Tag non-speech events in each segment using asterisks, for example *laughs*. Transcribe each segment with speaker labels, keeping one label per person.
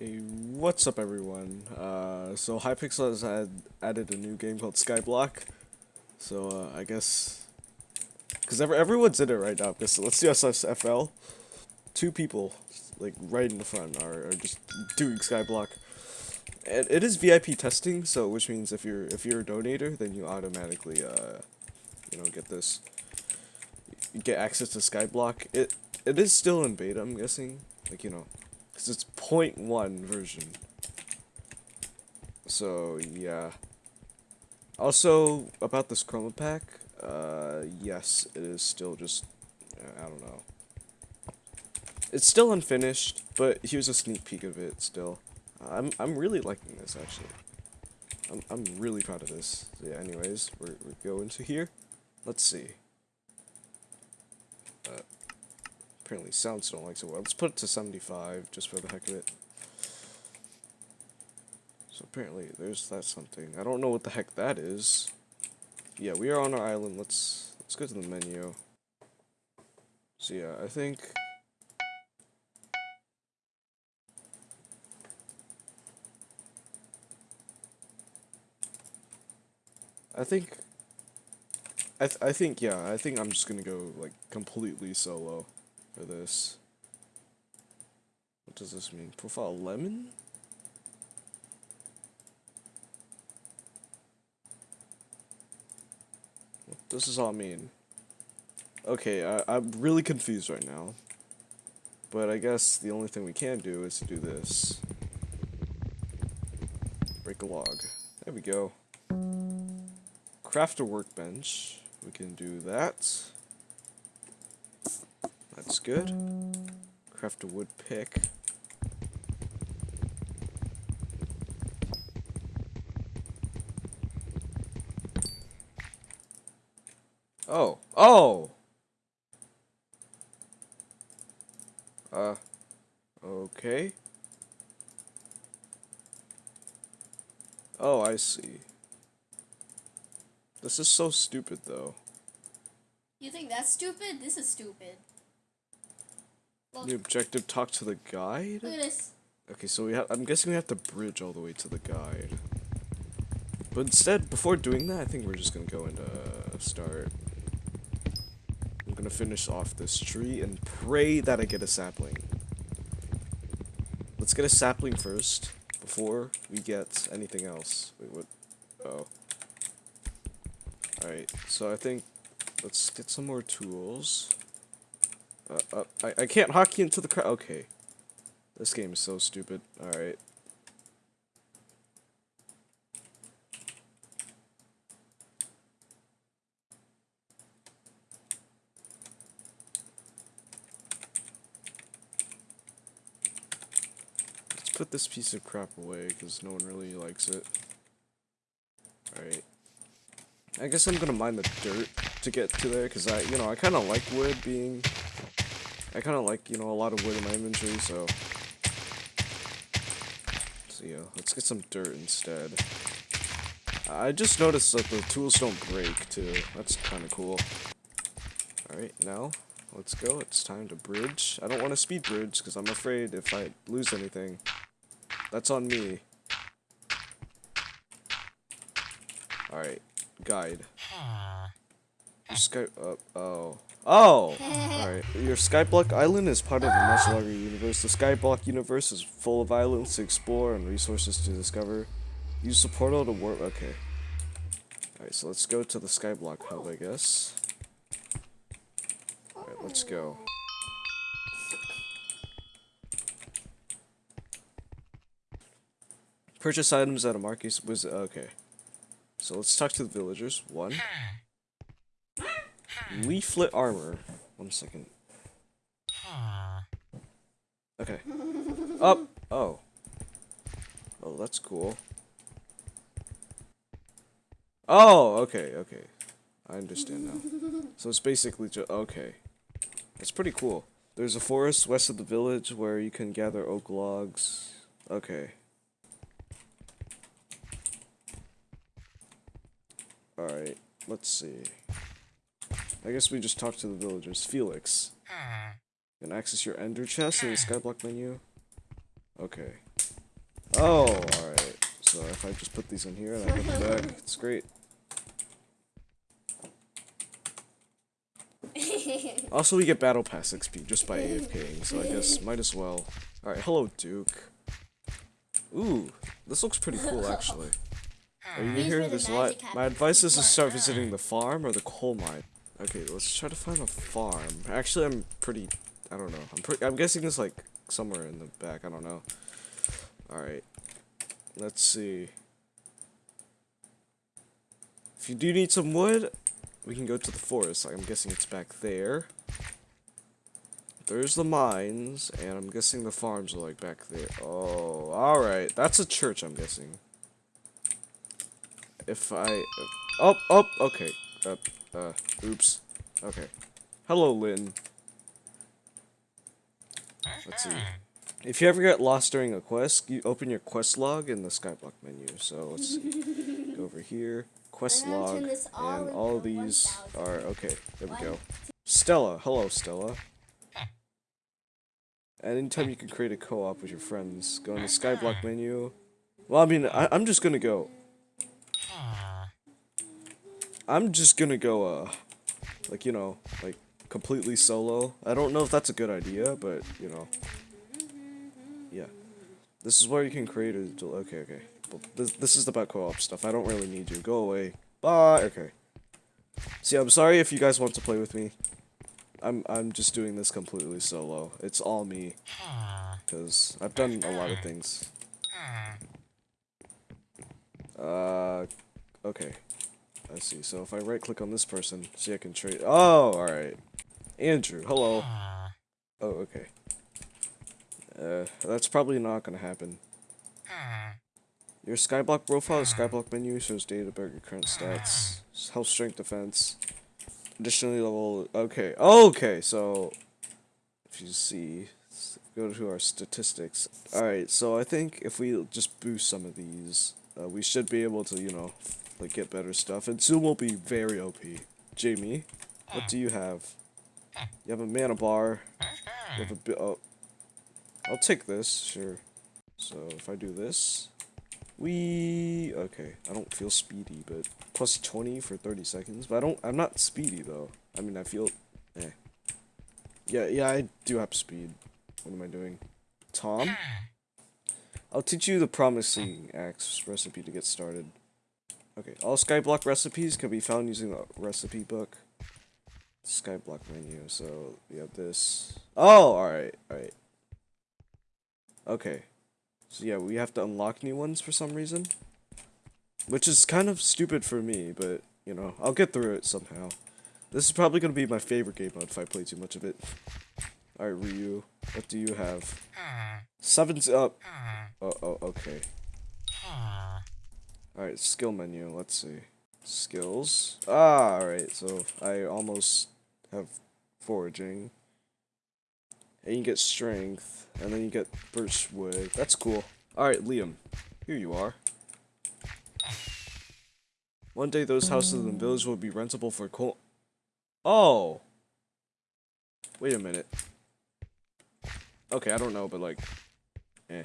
Speaker 1: Hey, what's up everyone? Uh, so Hypixel has had added a new game called Skyblock. So uh, I guess, because every, everyone's in it right now. Because let's see SSFL. Two people, like right in the front, are, are just doing Skyblock. And it is VIP testing, so which means if you're if you're a donator, then you automatically uh, you know get this, get access to Skyblock. It it is still in beta, I'm guessing. Like you know, because it's 0.1 version. So, yeah. Also, about this chroma pack, uh, yes, it is still just, I don't know. It's still unfinished, but here's a sneak peek of it still. I'm, I'm really liking this, actually. I'm, I'm really proud of this. So, yeah, anyways, we're, we go into here. Let's see. Uh, apparently sounds don't like so well. Let's put it to 75 just for the heck of it. So apparently there's that something. I don't know what the heck that is. Yeah, we are on our island. Let's let's go to the menu. So yeah, I think I think I th I think yeah, I think I'm just going to go like completely solo for this. What does this mean? Profile lemon? What does this all mean? Okay, I, I'm really confused right now. But I guess the only thing we can do is to do this. Break a log. There we go. Craft a workbench. We can do that. That's good. Craft a wood pick. Oh. Oh! Uh. Okay. Oh, I see. This is so stupid, though.
Speaker 2: You think that's stupid? This is stupid.
Speaker 1: The objective, talk to the guide?
Speaker 2: look at this.
Speaker 1: Okay, so we have, I'm guessing we have to bridge all the way to the guide. But instead, before doing that, I think we're just gonna go and, uh, start. I'm gonna finish off this tree and pray that I get a sapling. Let's get a sapling first, before we get anything else. Wait, what? Oh. Alright, so I think, let's get some more tools. Uh, uh, I, I can't hockey into the crowd. Okay. This game is so stupid. Alright. Let's put this piece of crap away, because no one really likes it. Alright. I guess I'm gonna mine the dirt to get to there, because I, you know, I kind of like wood being I kind of like, you know, a lot of wood in my inventory, so... So yeah, let's get some dirt instead. I just noticed that the tools don't break, too. That's kind of cool. Alright, now, let's go. It's time to bridge. I don't want to speed bridge, because I'm afraid if I lose anything, that's on me. Alright, guide. Sky, uh, oh. Oh! Alright. Your Skyblock Island is part of a much larger universe. The Skyblock universe is full of islands to explore and resources to discover. Use the portal to warp. Okay. Alright, so let's go to the Skyblock hub, I guess. Alright, let's go. Purchase items at a market was okay. So let's talk to the villagers. One. Leaflet armor. One second. Okay. *laughs* Up. Oh. Oh, that's cool. Oh, okay, okay. I understand now. So it's basically just okay. It's pretty cool. There's a forest west of the village where you can gather oak logs. Okay. Alright, let's see. I guess we just talk to the villagers. Felix. You can access your ender chest in the skyblock menu. Okay. Oh, alright. So if I just put these in here and I get them back, *laughs* it's great. *laughs* Also, we get Battle Pass XP just by AFKing, so I guess *laughs* might as well. Alright, hello, Duke. Ooh, this looks pretty cool, actually. Are you here? There's a lot. My advice is to start visiting the farm or the coal mine. Okay, let's try to find a farm. Actually, I'm pretty. I don't know. I'm pretty. I'm guessing it's like somewhere in the back. I don't know. All right. Let's see. If you do need some wood, we can go to the forest. I'm guessing it's back there. There's the mines, and I'm guessing the farms are like back there. Oh, alright. That's a church, I'm guessing. If I... oh, oh, okay. Uh, uh, oops. Okay. Hello, Lynn. Let's see. If you ever get lost during a quest, you open your quest log in the skyblock menu. So let's see. Go *laughs* over here. Quest log.
Speaker 2: all
Speaker 1: And all of these
Speaker 2: 1000.
Speaker 1: are... Okay, there we go. Stella. Hello, Stella. Anytime you can create a co-op with your friends, go in the Skyblock menu. Well, I mean, I, I'm just gonna go. I'm just gonna go, uh, like, you know, like, completely solo. I don't know if that's a good idea, but, you know. Yeah. This is where you can create a, okay, okay. This, this is about co-op stuff. I don't really need you. Go away. Bye. Okay. See, I'm sorry if you guys want to play with me. I'm I'm just doing this completely solo. It's all me. Cause I've done a lot of things. Uh, okay. I see. So if I right click on this person, see I can trade. Oh, all right. Andrew, hello. Oh, okay. Uh, that's probably not gonna happen. Your Skyblock profile, Skyblock menu shows data about your current stats, health, strength, defense. Additionally, level. Okay, okay. So, if you see, go to our statistics. All right. So I think if we just boost some of these, uh, we should be able to, you know, like get better stuff. And soon we'll be very OP. Jamie, what do you have? You have a mana bar. You have a bit. Oh, I'll take this. Sure. So if I do this, we okay. I don't feel speedy, but plus twenty for thirty seconds. But I don't. I'm not speedy though. I mean, I feel. Eh. Yeah, yeah. I do have speed. What am I doing? Tom. I'll teach you the promising axe recipe to get started. Okay, all skyblock recipes can be found using the recipe book. Skyblock menu. So we have this. Oh, all right, all right. Okay. So yeah, we have to unlock new ones for some reason. Which is kind of stupid for me, but, you know, I'll get through it somehow. This is probably going to be my favorite game mode if I play too much of it. Alright, Ryu, what do you have? Hmm. Seven's up. Oh, oh, okay. Alright, skill menu, let's see. Skills. Ah, alright, so I almost have foraging. And you get strength, and then you get birch wood. That's cool. Alright, Liam. Here you are. One day those houses in the village will be rentable for coal. Oh! Wait a minute. Okay, I don't know, but like... Eh.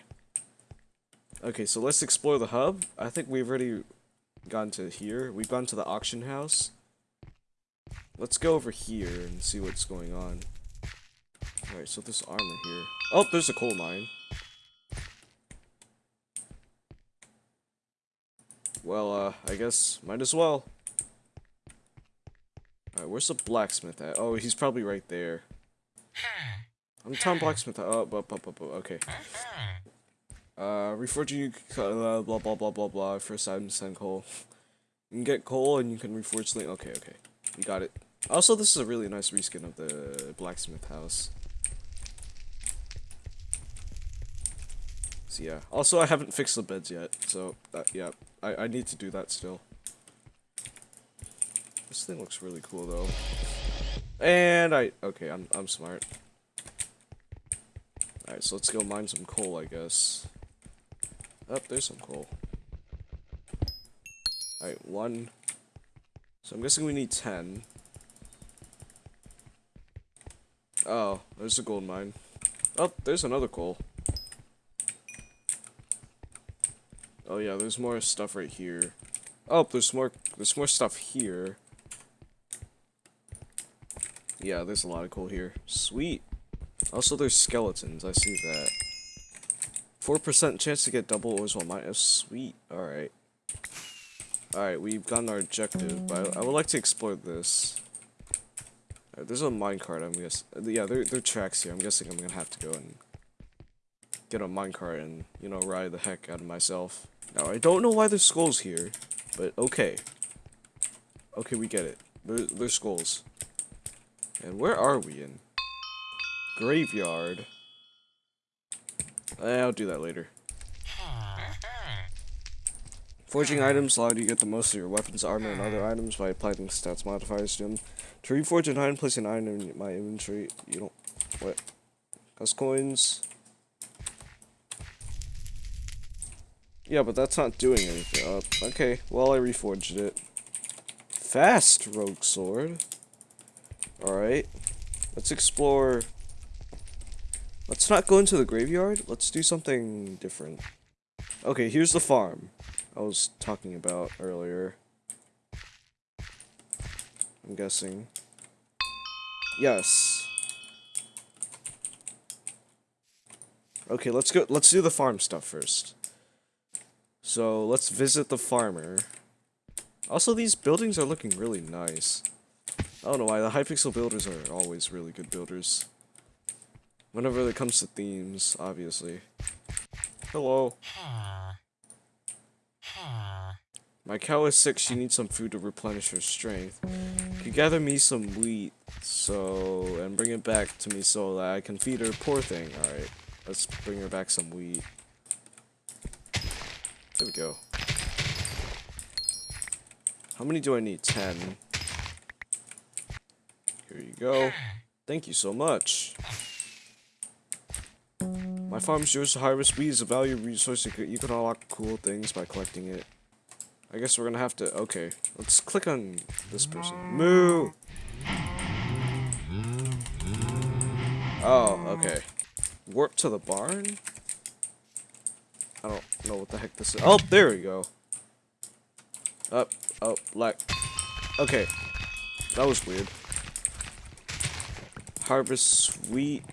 Speaker 1: Okay, so let's explore the hub. I think we've already gone to here. We've gone to the auction house. Let's go over here and see what's going on. Alright, so this armor here. Oh, there's a coal mine. Well, uh, I guess might as well. Alright, where's the blacksmith at? Oh, he's probably right there. I'm Tom Blacksmith. Oh, up, up, up, up, okay. Uh, reforging, uh, blah, blah, blah, blah, blah. First item, send coal. You can get coal and you can reforge link. Okay, okay. We got it. Also, this is a really nice reskin of the blacksmith house. So yeah. Also, I haven't fixed the beds yet, so uh, yeah, I I need to do that still. This thing looks really cool though. And I okay, I'm I'm smart. All right, so let's go mine some coal, I guess. Oh, there's some coal. All right, one. So I'm guessing we need ten. Oh, there's a gold mine. Oh, there's another coal. Oh yeah, there's more stuff right here. Oh, there's more. There's more stuff here. Yeah, there's a lot of coal here. Sweet. Also, there's skeletons. I see that. Four percent chance to get double ores while mine. Sweet. All right. All right, we've gotten our objective, but I, I would like to explore this. Alright, there's a minecart. I'm guessing. Yeah, there there are tracks here. I'm guessing I'm gonna have to go and get a minecart and you know ride the heck out of myself. Now I don't know why there's skulls here, but okay. Okay, we get it. There, there's skulls. And where are we in? Graveyard. Eh, I'll do that later. Forging items allow you to get the most of your weapons, armor, and other items by applying stats modifiers to them. To reforge an item, place an item in my inventory. You don't... What? Cost coins. Yeah, but that's not doing anything. Uh, okay, well, I reforged it. Fast rogue sword. Alright. Let's explore... Let's not go into the graveyard. Let's do something different. Okay, here's the farm I was talking about earlier. I'm guessing. Yes. Okay, let's go let's do the farm stuff first. So, let's visit the farmer. Also, these buildings are looking really nice. I don't know why, the Hypixel builders are always really good builders. Whenever it comes to themes, obviously. Hello. My cow is sick, she needs some food to replenish her strength. Can you gather me some wheat, so, and bring it back to me so that I can feed her, poor thing. Alright, let's bring her back some wheat. There we go. How many do I need? Ten. Here you go. Thank you so much. My farm's yours to harvest. Wheat is a valuable resource. You can, unlock cool things by collecting it. I guess we're gonna have to... Okay, let's click on this person. Moo! Oh, okay. Warp to the barn? I don't know what the heck this is. Oh, there we go. Up, oh, like... Okay. That was weird. Harvest wheat,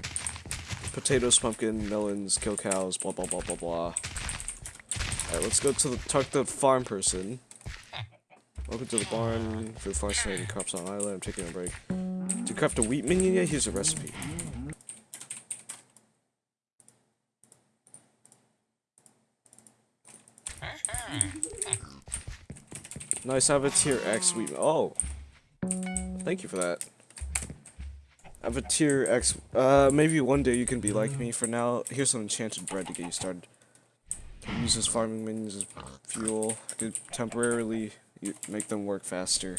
Speaker 1: potatoes, pumpkin, melons, kill cows, blah blah blah blah blah. Alright, let's go to the talk to the farm person. Welcome to the barn. For the farm crops on island. I'm taking a break. To craft a wheat minion yet? Here's a recipe. Nice, have a tier X wheat. Oh, thank you for that. I have a tier X. Uh, maybe one day you can be like me. For now, here's some enchanted bread to get you started. Use this farming minions as fuel. Could temporarily make them work faster.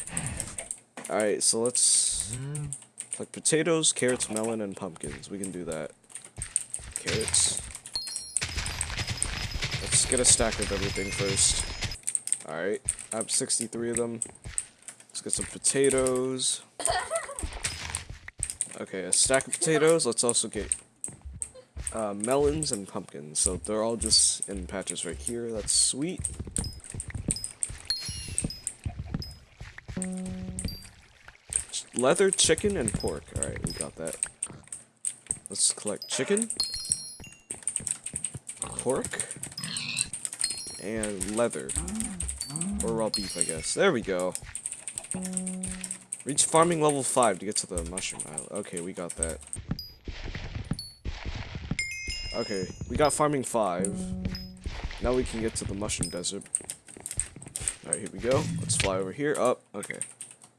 Speaker 1: Alright, so let's... Like potatoes, carrots, melon, and pumpkins. We can do that. Carrots. Let's get a stack of everything first. Alright, I have 63 of them. Let's get some potatoes. Okay, a stack of potatoes. Let's also get uh, melons and pumpkins. So they're all just in patches right here. That's sweet. Leather, chicken, and pork. Alright, we got that. Let's collect chicken, pork, and leather. Or raw beef, I guess. There we go. Reach farming level 5 to get to the mushroom island. Okay, we got that. Okay, we got farming 5. Now we can get to the mushroom desert. Alright, here we go. Let's fly over here. Up. Oh, okay.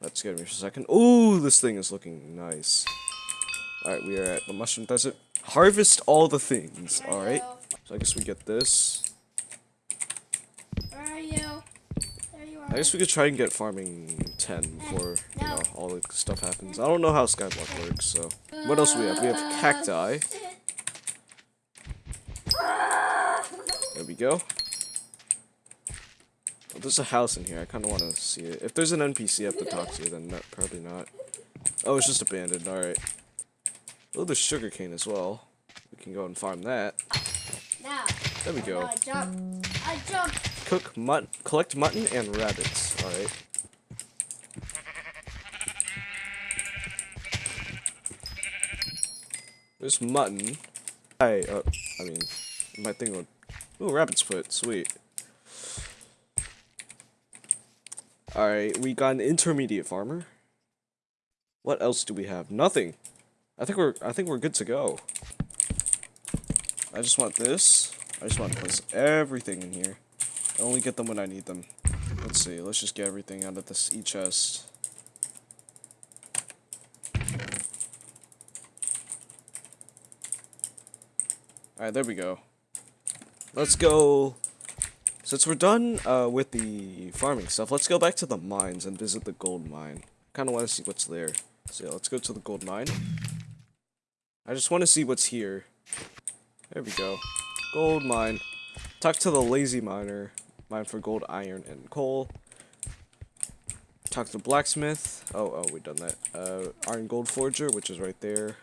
Speaker 1: Let's get me for a second. Ooh, this thing is looking nice. Alright, we are at the mushroom desert. Harvest all the things. Alright. So I guess we get this.
Speaker 2: Where are you? There you are.
Speaker 1: I guess we could try and get farming 10 before, you know, all the stuff happens. I don't know how Skyblock works, so. What else do we have? We have uh, cacti. There we go. Oh, there's a house in here. I kind of want to see it. If there's an NPC up have to talk to, then probably not. Oh, it's just abandoned. Alright. Oh, there's sugarcane as well. We can go and farm that.
Speaker 2: Now,
Speaker 1: There we go.
Speaker 2: I jump. I jump.
Speaker 1: Cook mutton, collect mutton and rabbits. All right. There's mutton. I, uh, I mean, my thing would. Ooh, rabbit's foot. Sweet. All right, we got an intermediate farmer. What else do we have? Nothing. I think we're. I think we're good to go. I just want this. I just want to place everything in here. I only get them when I need them. Let's see, let's just get everything out of this e-chest. Alright, there we go. Let's go... Since we're done uh, with the farming stuff, let's go back to the mines and visit the gold mine. kind of want to see what's there. So yeah, let's go to the gold mine. I just want to see what's here. There we go. Gold mine. Talk to the lazy miner. Mine for gold, iron, and coal. Talk to blacksmith. Oh, oh, we done that. Uh, iron gold forger, which is right there.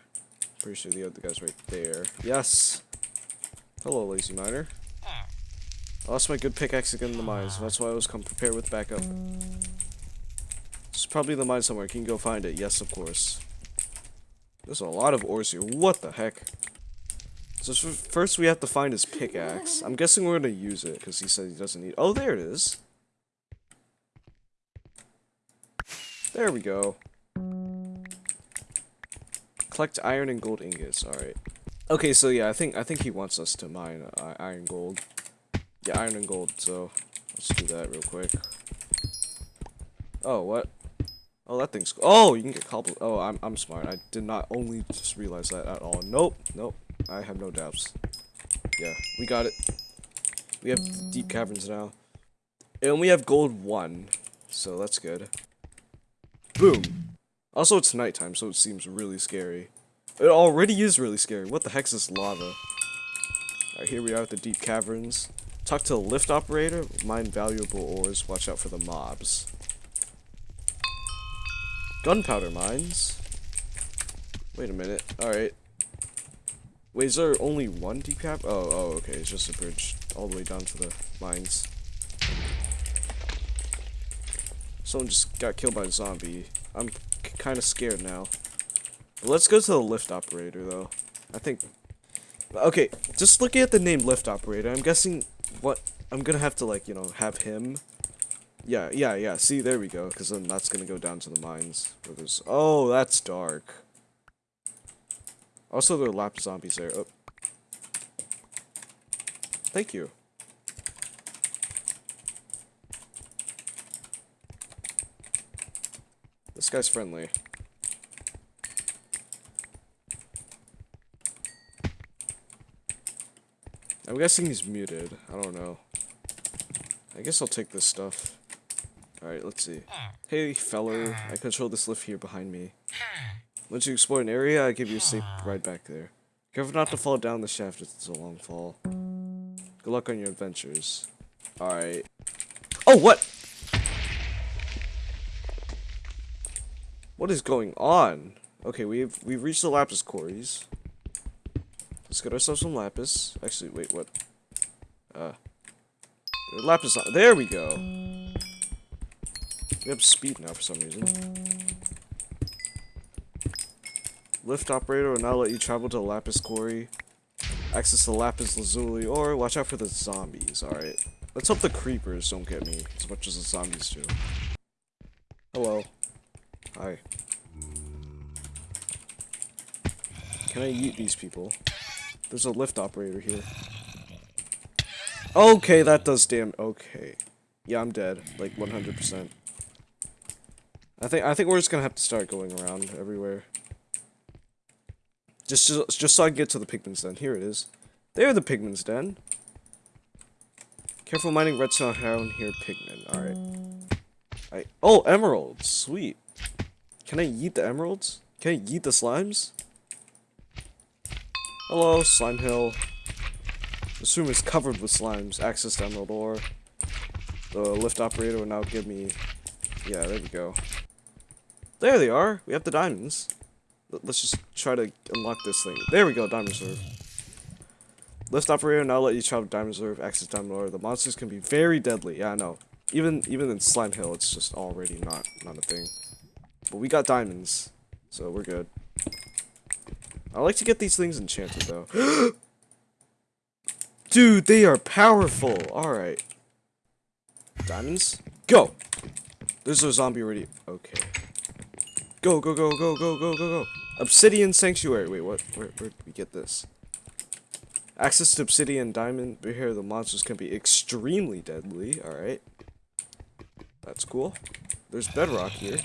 Speaker 1: Pretty sure the other guy's right there. Yes. Hello, lazy miner. I lost my good pickaxe again in the mines. That's why I was come prepared with backup. It's probably in the mine somewhere. Can you go find it? Yes, of course. There's a lot of ores here. What the heck? So first we have to find his pickaxe. I'm guessing we're gonna use it because he said he doesn't need. Oh, there it is. There we go. Collect iron and gold ingots. All right. Okay, so yeah, I think I think he wants us to mine uh, iron gold. Yeah, iron and gold. So let's do that real quick. Oh, what? Oh, that thing's. Oh, you can get cobble. Oh, I'm I'm smart. I did not only just realize that at all. Nope, nope. I have no doubts. Yeah, we got it. We have deep caverns now. And we have gold one. So that's good. Boom. Also, it's nighttime, so it seems really scary. It already is really scary. What the heck is this lava? Alright, here we are at the deep caverns. Talk to the lift operator. Mine valuable ores. Watch out for the mobs. Gunpowder mines. Wait a minute. Alright. Wait, is there only one deep cap? Oh, oh, okay. It's just a bridge all the way down to the mines. Someone just got killed by a zombie. I'm kind of scared now. But let's go to the lift operator, though. I think... Okay, just looking at the name lift operator, I'm guessing what... I'm gonna have to, like, you know, have him... Yeah, yeah, yeah. See, there we go. Because then that's gonna go down to the mines. Oh, that's dark. Also, there are lap zombies there. Oh. Thank you. This guy's friendly. I'm guessing he's muted. I don't know. I guess I'll take this stuff. Alright, let's see. Hey, feller. I control this lift here behind me. Once you explore an area, I give you a safe *sighs* ride back there. Careful not to fall down the shaft, it's a long fall. Good luck on your adventures. Alright. Oh, what? What is going on? Okay, we've we've reached the lapis quarries. Let's get ourselves some lapis. Actually, wait, what? Uh, lapis. There we go. We have speed now for some reason. Lift operator will now let you travel to Lapis Quarry, access the Lapis Lazuli, or watch out for the zombies. Alright. Let's hope the creepers don't get me as much as the zombies do. Hello. Hi. Can I eat these people? There's a lift operator here. Okay, that does damn- okay. Yeah, I'm dead. Like, 100%. I think- I think we're just gonna have to start going around everywhere. Just, just, just so I get to the pigman's den. Here it is. There, the pigman's den. Careful mining redstone around here, pigman. Alright. I oh, emeralds. Sweet. Can I eat the emeralds? Can I eat the slimes? Hello, slime hill. This room is covered with slimes. Access to emerald ore. The lift operator will now give me... Yeah, there we go. There they are. We have the diamonds. Let's just try to unlock this thing. There we go, diamond sword. Lift operator now let you travel Diamond Reserve, access Diamond Ore. The monsters can be very deadly. Yeah, I know. Even even in Slime Hill, it's just already not not a thing. But we got diamonds, so we're good. I like to get these things enchanted though. *gasps* Dude, they are powerful. All right. Diamonds, go. There's a zombie already. Okay. Go go go go go go go go. Obsidian Sanctuary. Wait, what? Where where did we get this? Access to Obsidian Diamond. Here, the monsters can be extremely deadly. All right. That's cool. There's bedrock here.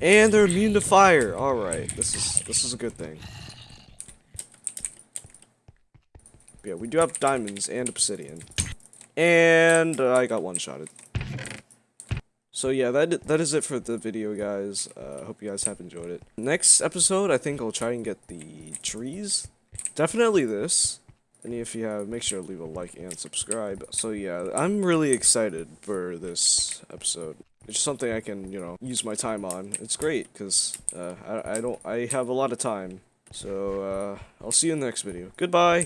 Speaker 1: And they're immune to fire. All right, this is this is a good thing. Yeah, we do have diamonds and obsidian, and uh, I got one shotted. So yeah, that that is it for the video, guys. Uh, hope you guys have enjoyed it. Next episode, I think I'll try and get the trees. Definitely this. And if you have, make sure to leave a like and subscribe. So yeah, I'm really excited for this episode. It's just something I can, you know, use my time on. It's great because uh, I, I don't, I have a lot of time. So uh, I'll see you in the next video. Goodbye.